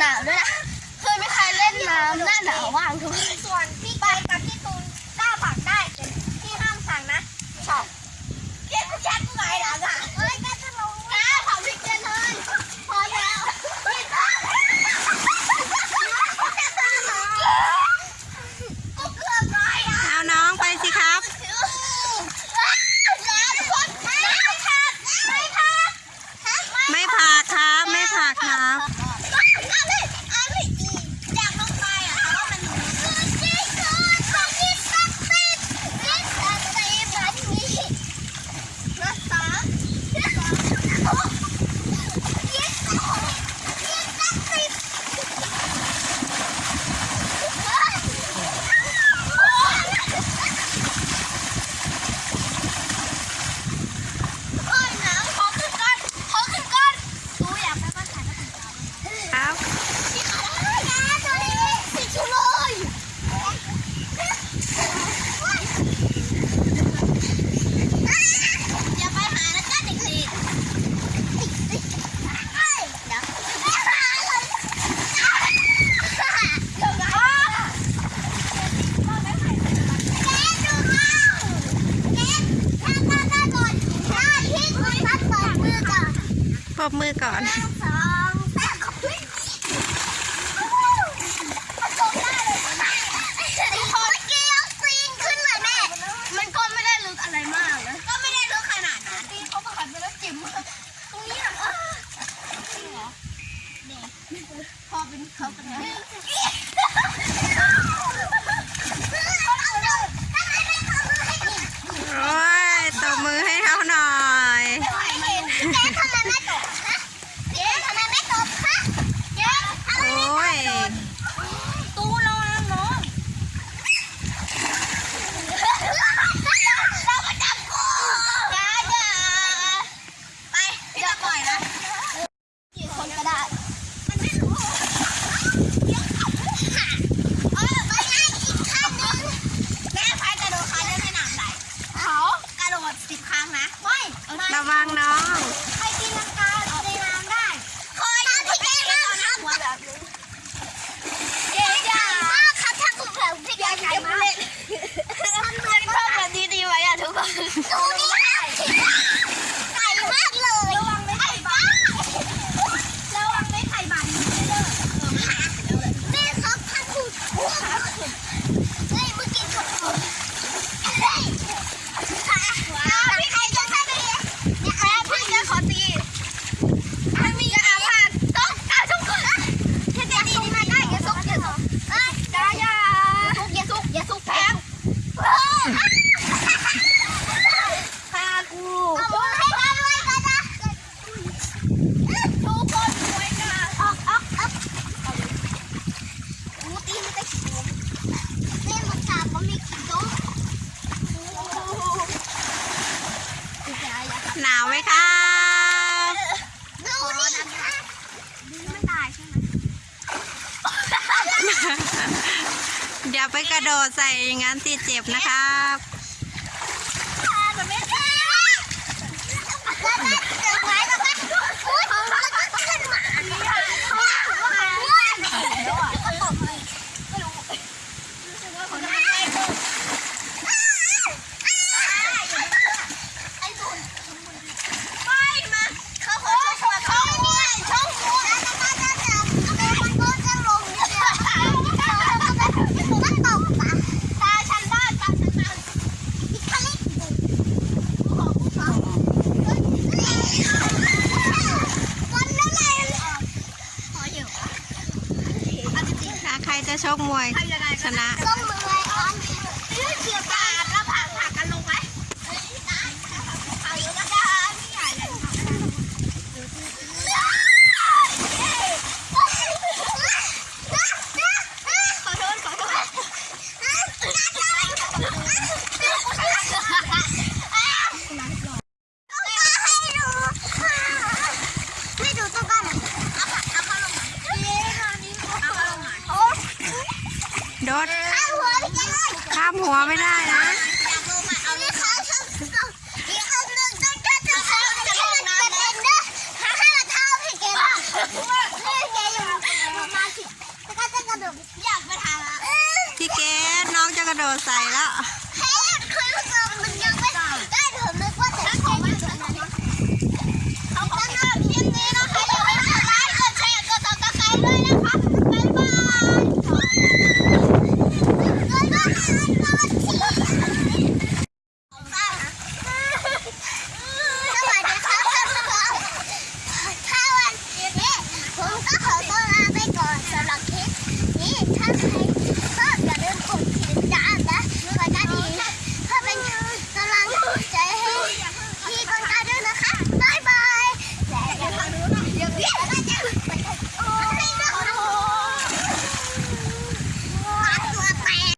หนาวด้วยนะเคยมีใครเล่นน้ำหน้าหนาวว่างทุกคนส่วนพี่เกกับพี่ตูนกล้าปากได้พี่ห้ามสั่งนะ อบมือก่อน กระโดดใส่อย่างนั้นที่เจ็บนะครับ ชคมวยชนะ โดข้ามหัวไม่ได้นะพี่เกน้องจะกระโดดอยากไปทำละพี่แกน้องจะกระโดดใส่แล้ว